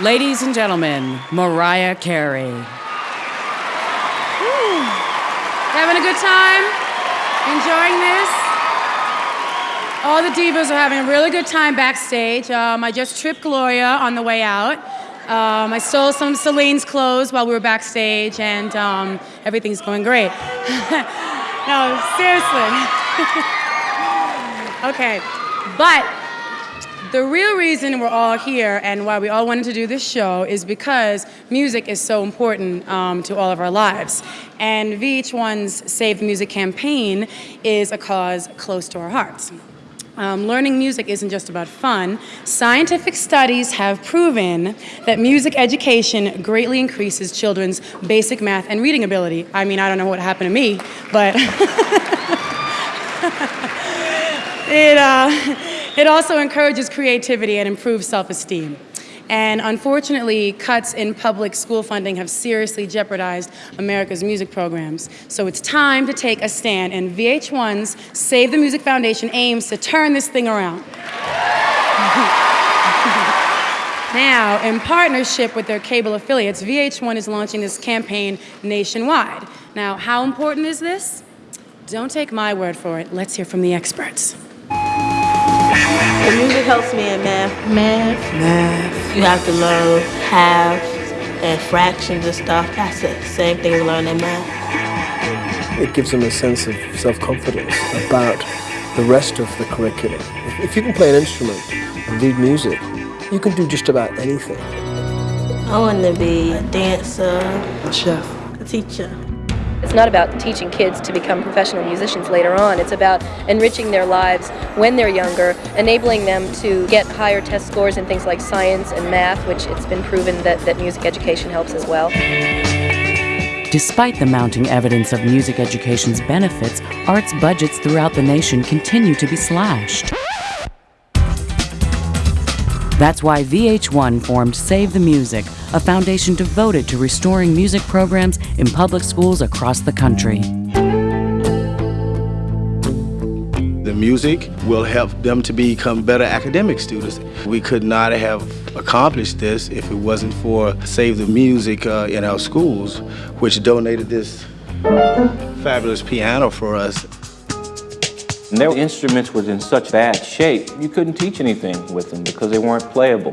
Ladies and gentlemen, Mariah Carey. Having a good time? Enjoying this? All the divas are having a really good time backstage. Um, I just tripped Gloria on the way out. Um, I stole some Celine's clothes while we were backstage, and um, everything's going great. no, seriously. okay, but the real reason we're all here and why we all wanted to do this show is because music is so important um, to all of our lives. And VH1's Save the Music campaign is a cause close to our hearts. Um, learning music isn't just about fun. Scientific studies have proven that music education greatly increases children's basic math and reading ability. I mean, I don't know what happened to me, but it, uh, it also encourages creativity and improves self-esteem. And unfortunately, cuts in public school funding have seriously jeopardized America's music programs. So it's time to take a stand, and VH1's Save the Music Foundation aims to turn this thing around. now, in partnership with their cable affiliates, VH1 is launching this campaign nationwide. Now, how important is this? Don't take my word for it. Let's hear from the experts. The music helps me in math. Math. Math. You have to learn halves and fractions and stuff. That's the same thing we learn in math. It gives them a sense of self-confidence about the rest of the curriculum. If you can play an instrument and read music, you can do just about anything. I want to be a dancer, a chef, a teacher. It's not about teaching kids to become professional musicians later on. It's about enriching their lives when they're younger, enabling them to get higher test scores in things like science and math, which it's been proven that, that music education helps as well. Despite the mounting evidence of music education's benefits, arts budgets throughout the nation continue to be slashed. That's why VH1 formed Save the Music, a foundation devoted to restoring music programs in public schools across the country. The music will help them to become better academic students. We could not have accomplished this if it wasn't for Save the Music uh, in our schools, which donated this fabulous piano for us. And their instruments were in such bad shape, you couldn't teach anything with them because they weren't playable.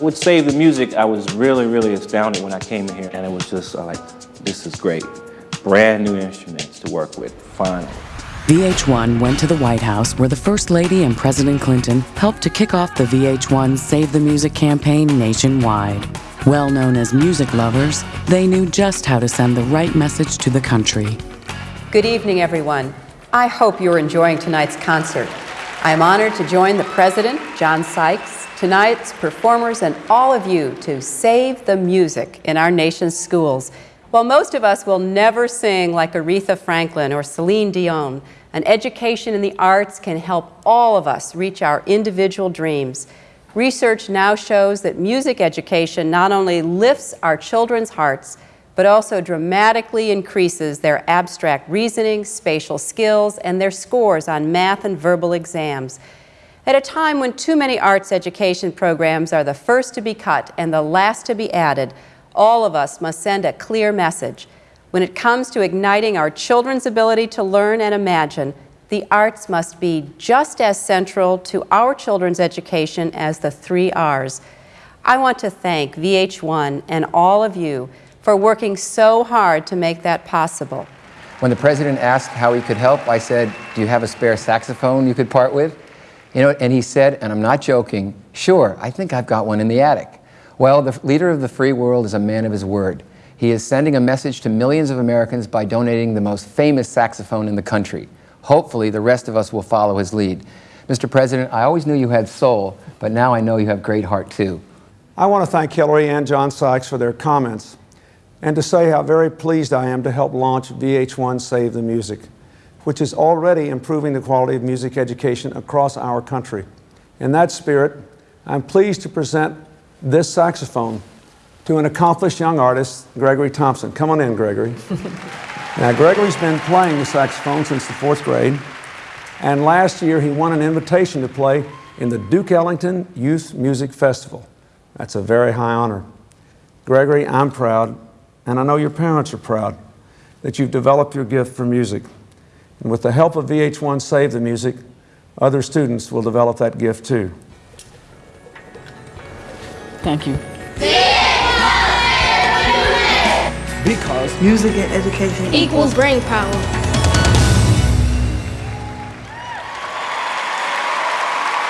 With Save the Music, I was really, really astounded when I came in here, and it was just uh, like, this is great. Brand new instruments to work with, finally. VH1 went to the White House where the First Lady and President Clinton helped to kick off the VH1 Save the Music campaign nationwide. Well known as music lovers, they knew just how to send the right message to the country. Good evening, everyone. I hope you're enjoying tonight's concert. I am honored to join the President, John Sykes, tonight's performers, and all of you to save the music in our nation's schools. While most of us will never sing like Aretha Franklin or Celine Dion, an education in the arts can help all of us reach our individual dreams. Research now shows that music education not only lifts our children's hearts, but also dramatically increases their abstract reasoning, spatial skills, and their scores on math and verbal exams. At a time when too many arts education programs are the first to be cut and the last to be added, all of us must send a clear message. When it comes to igniting our children's ability to learn and imagine, the arts must be just as central to our children's education as the three R's. I want to thank VH1 and all of you for working so hard to make that possible. When the president asked how he could help, I said, do you have a spare saxophone you could part with? You know, and he said, and I'm not joking, sure, I think I've got one in the attic. Well, the leader of the free world is a man of his word. He is sending a message to millions of Americans by donating the most famous saxophone in the country. Hopefully, the rest of us will follow his lead. Mr. President, I always knew you had soul, but now I know you have great heart, too. I want to thank Hillary and John Sykes for their comments and to say how very pleased I am to help launch VH1 Save the Music, which is already improving the quality of music education across our country. In that spirit, I'm pleased to present this saxophone to an accomplished young artist, Gregory Thompson. Come on in, Gregory. now, Gregory's been playing the saxophone since the fourth grade, and last year he won an invitation to play in the Duke Ellington Youth Music Festival. That's a very high honor. Gregory, I'm proud, and I know your parents are proud, that you've developed your gift for music. And with the help of VH1 Save the Music, other students will develop that gift too. Thank you. Because music and education equals brain power.